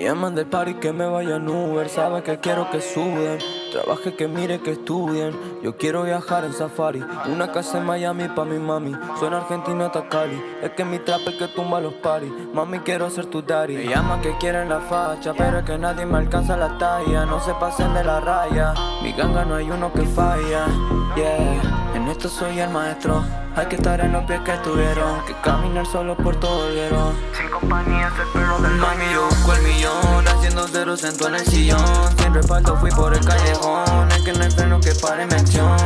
Me llaman del party que me vaya en Uber, sabe que quiero que suben. Trabaje que mire que estudien. Yo quiero viajar en safari. Una casa en Miami pa' mi mami. Suena Argentina hasta Cali. Es que mi trap es que tumba los paris. Mami, quiero ser tu daddy. Me llaman que quieren la facha, pero es que nadie me alcanza la talla. No se pasen de la raya. Mi ganga no hay uno que falla. Yeah, en esto soy el maestro. Hay que estar en los pies que tuvieron. Que caminar solo por todo el verón. Sin compañía el perro del Mami, yo busco el millón. Haciendo cero centro en el sillón. Sin respaldo fui por el callejón. Es que no hay freno que pare mi acción.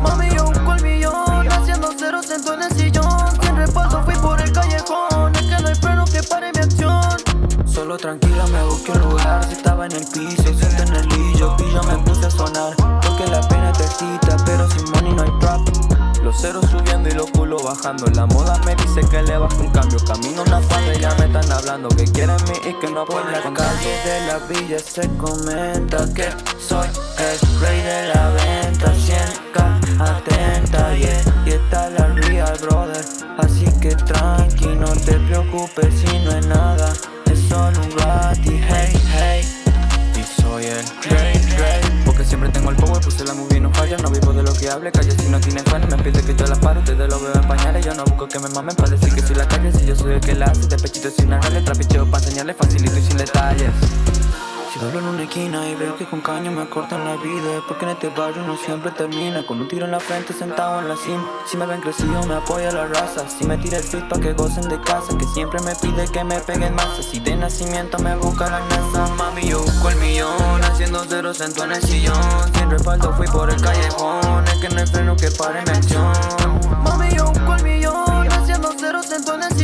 Mami, yo busco el millón. Haciendo cero centro en el sillón. Sin respaldo fui por el callejón. Es que no hay freno que pare mi acción. Solo tranquila me busqué un lugar. Si estaba en el piso, siento en el lillo. Pillo me puse a sonar. Porque la pena te excita, pero sin money no hay trap. Los ceros subiendo y los culos bajando. La moda me dice que le bajo un cambio. Camino una cuadra y ya me están hablando. Que quieren mí y que no por la calle de la villa se comenta Que soy el rey de la venta. 100k atenta yeah, Y está la real brother. Así que tranqui, no te preocupes si no es nada puse la movie no falla No vivo de lo que hable, calle si no tiene fans Me pide que yo la paro, ustedes lo veo en pañales Yo no busco que me mamen. Para decir que soy la calle Si yo soy el que la hace, de pechito sin agarre Trapicheo pa' enseñarle facilito y sin detalles si doblo en una esquina y veo que con caño me cortan la vida. Porque en este barrio no siempre termina Con un tiro en la frente sentado en la cima. Si me ven crecido me apoya la raza. Si me tira el fit pa' que gocen de casa. Que siempre me pide que me peguen más. Si de nacimiento me busca la NASA Mami yo busco el millón. Haciendo cero centro en el sillón. Sin respaldo fui por el callejón. Es que no hay freno que pare mi acción. Mami yo busco el millón. Haciendo cero centro en el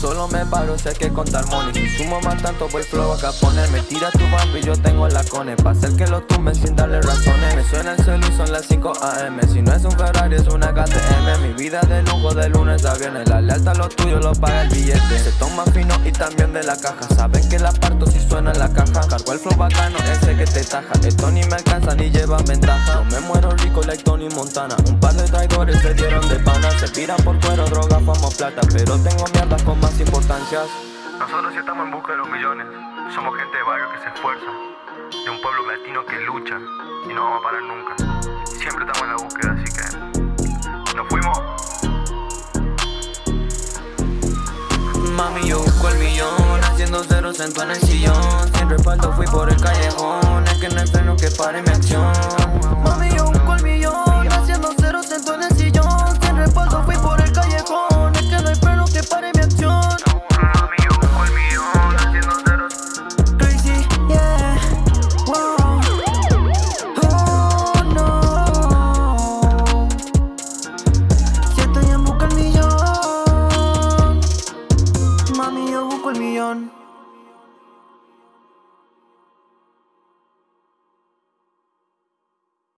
Solo me paro, sé que contar money Si sumo más tanto, voy flow acá poner Me tira tu bambi, yo tengo la cone Pa' hacer que lo tumben sin darle razones. Me suena el cel y son las 5 am Si no es un Ferrari, es una KTM Mi vida de lujo de lunes a viernes. La lealtad lo tuyo lo paga el billete. Se toma fino y también de la caja. Saben que la parto si suena en la caja. Cargo el flow bacano, que te taja. Esto ni me alcanza ni lleva ventaja. No me muero rico like Tony Montana. Un par de traidores se dieron de pana. Se piran por cuero, droga, fama, plata. Pero tengo mierdas con más importancias Nosotros sí estamos en busca de los millones. Somos gente de barrio que se esfuerza. De un pueblo latino que lucha. Y no vamos a parar nunca. Siempre estamos en la búsqueda, así que Nos fuimos Mami, yo busco el millón Haciendo cero centro en el sillón Sin respaldo fui por el callejón. Es que no freno que pare mi acción el millón.